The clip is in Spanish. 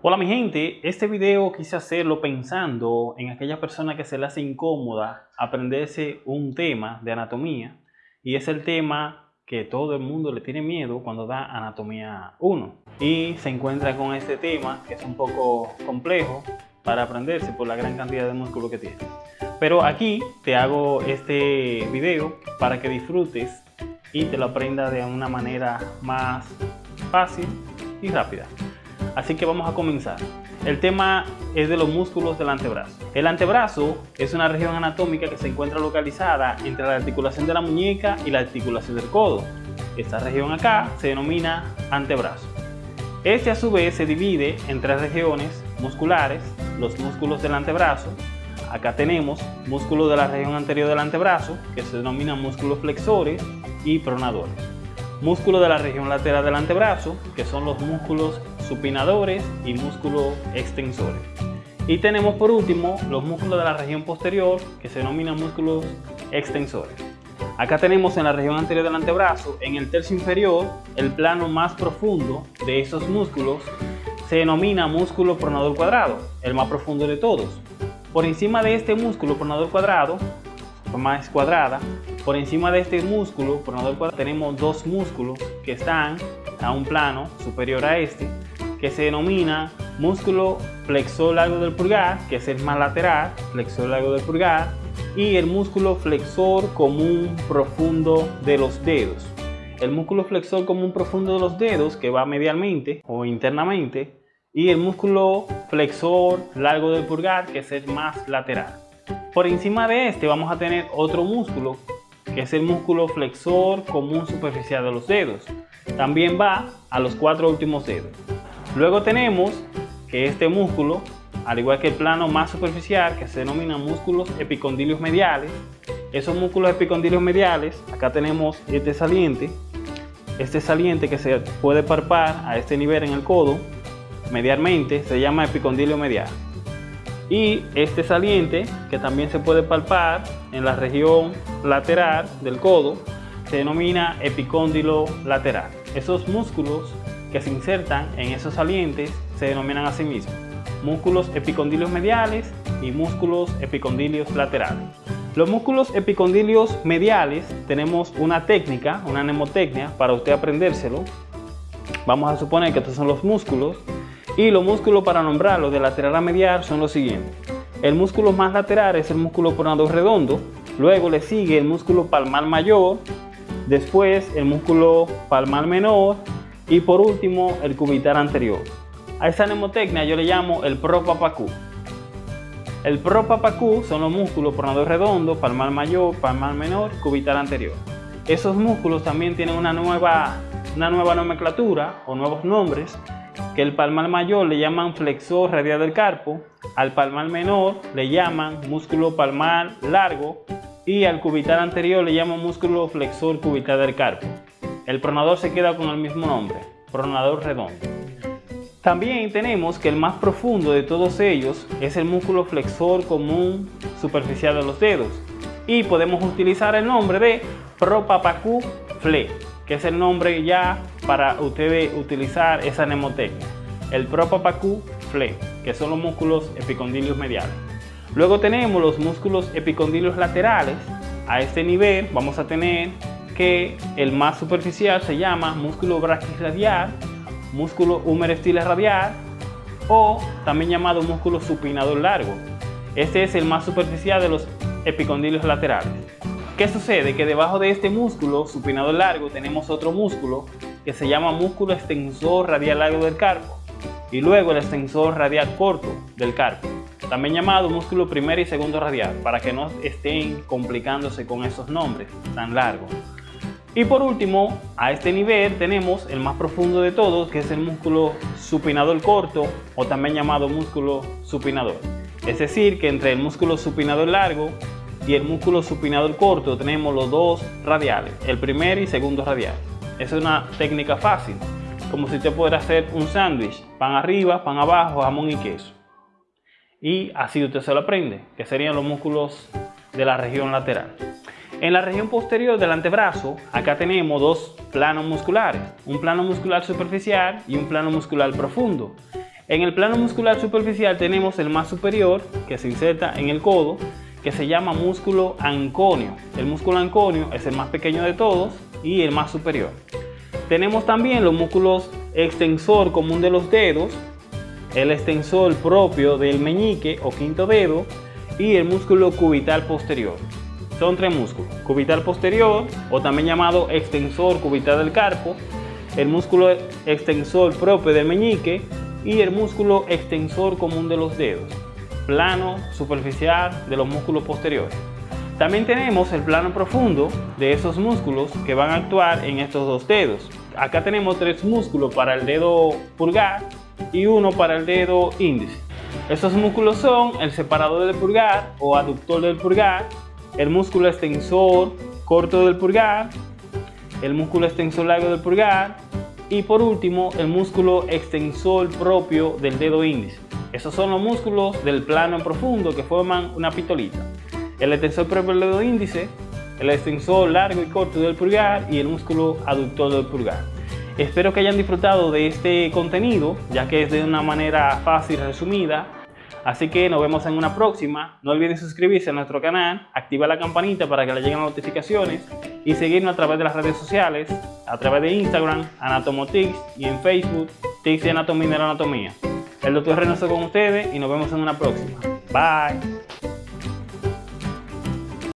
Hola mi gente, este video quise hacerlo pensando en aquella persona que se le hace incómoda aprenderse un tema de anatomía y es el tema que todo el mundo le tiene miedo cuando da anatomía 1 y se encuentra con este tema que es un poco complejo para aprenderse por la gran cantidad de músculo que tiene. Pero aquí te hago este video para que disfrutes y te lo aprendas de una manera más fácil y rápida. Así que vamos a comenzar. El tema es de los músculos del antebrazo. El antebrazo es una región anatómica que se encuentra localizada entre la articulación de la muñeca y la articulación del codo. Esta región acá se denomina antebrazo. Este a su vez se divide en tres regiones musculares, los músculos del antebrazo. Acá tenemos músculos de la región anterior del antebrazo, que se denominan músculos flexores y pronadores. Músculos de la región lateral del antebrazo, que son los músculos supinadores y músculos extensores. Y tenemos por último los músculos de la región posterior, que se denominan músculos extensores. Acá tenemos en la región anterior del antebrazo, en el tercio inferior, el plano más profundo de esos músculos se denomina músculo pronador cuadrado, el más profundo de todos. Por encima de este músculo pronador cuadrado, más cuadrada, por encima de este músculo pronador cuadrado tenemos dos músculos que están a un plano superior a este, que se denomina músculo flexor largo del pulgar, que es el más lateral, flexor largo del pulgar, y el músculo flexor común profundo de los dedos. El músculo flexor común profundo de los dedos, que va medialmente o internamente, y el músculo flexor largo del pulgar, que es el más lateral. Por encima de este vamos a tener otro músculo, que es el músculo flexor común superficial de los dedos. También va a los cuatro últimos dedos. Luego tenemos que este músculo, al igual que el plano más superficial, que se denomina músculos epicondilios mediales, esos músculos epicondilios mediales, acá tenemos este saliente, este saliente que se puede parpar a este nivel en el codo, medialmente, se llama epicondilio medial. Y este saliente, que también se puede palpar en la región lateral del codo, se denomina epicóndilo lateral. Esos músculos que se insertan en esos salientes se denominan a músculos epicondilios mediales y músculos epicondilios laterales. Los músculos epicondilios mediales tenemos una técnica, una mnemotecnia para usted aprendérselo. Vamos a suponer que estos son los músculos y los músculos para nombrarlos de lateral a medial son los siguientes. El músculo más lateral es el músculo pronador redondo, luego le sigue el músculo palmar mayor, después el músculo palmar menor y por último, el cubital anterior. A esa mnemotecnia yo le llamo el propapacú. El propapacú son los músculos pronador redondo, palmar mayor, palmar menor, cubital anterior. Esos músculos también tienen una nueva, una nueva nomenclatura o nuevos nombres que el palmar mayor le llaman flexor radial del carpo, al palmar menor le llaman músculo palmar largo y al cubital anterior le llaman músculo flexor cubital del carpo. El pronador se queda con el mismo nombre, pronador redondo. También tenemos que el más profundo de todos ellos es el músculo flexor común superficial de los dedos y podemos utilizar el nombre de propapacú fle, que es el nombre ya para ustedes utilizar esa mnemotecnia. El propapacú fle, que son los músculos epicondilios mediales. Luego tenemos los músculos epicondilios laterales. A este nivel vamos a tener que el más superficial se llama músculo braquiradial, músculo humerestiles radial o también llamado músculo supinador largo. Este es el más superficial de los epicondilios laterales. ¿Qué sucede? Que debajo de este músculo supinador largo tenemos otro músculo que se llama músculo extensor radial largo del carpo y luego el extensor radial corto del carpo, también llamado músculo primero y segundo radial, para que no estén complicándose con esos nombres tan largos. Y por último, a este nivel tenemos el más profundo de todos, que es el músculo supinador corto o también llamado músculo supinador. Es decir, que entre el músculo supinador largo y el músculo supinador corto tenemos los dos radiales, el primer y segundo radial. Es una técnica fácil, como si usted pudiera hacer un sándwich, pan arriba, pan abajo, jamón y queso. Y así usted se lo aprende, que serían los músculos de la región lateral. En la región posterior del antebrazo, acá tenemos dos planos musculares, un plano muscular superficial y un plano muscular profundo. En el plano muscular superficial tenemos el más superior, que se inserta en el codo, que se llama músculo anconio. El músculo anconio es el más pequeño de todos y el más superior. Tenemos también los músculos extensor común de los dedos, el extensor propio del meñique o quinto dedo y el músculo cubital posterior. Son tres músculos, cubital posterior o también llamado extensor cubital del carpo, el músculo extensor propio del meñique y el músculo extensor común de los dedos, plano superficial de los músculos posteriores. También tenemos el plano profundo de esos músculos que van a actuar en estos dos dedos. Acá tenemos tres músculos para el dedo pulgar y uno para el dedo índice. Estos músculos son el separador del pulgar o aductor del pulgar, el músculo extensor corto del pulgar, el músculo extensor largo del pulgar y por último el músculo extensor propio del dedo índice. Esos son los músculos del plano profundo que forman una pitolita el extensor propio del dedo índice, el extensor largo y corto del pulgar y el músculo aductor del pulgar. Espero que hayan disfrutado de este contenido, ya que es de una manera fácil y resumida. Así que nos vemos en una próxima. No olviden suscribirse a nuestro canal, activar la campanita para que le lleguen las notificaciones y seguirnos a través de las redes sociales, a través de Instagram, Anatomotix y en Facebook, Tix y Anatomía de la Anatomía. El doctor Reynoso con ustedes y nos vemos en una próxima. Bye.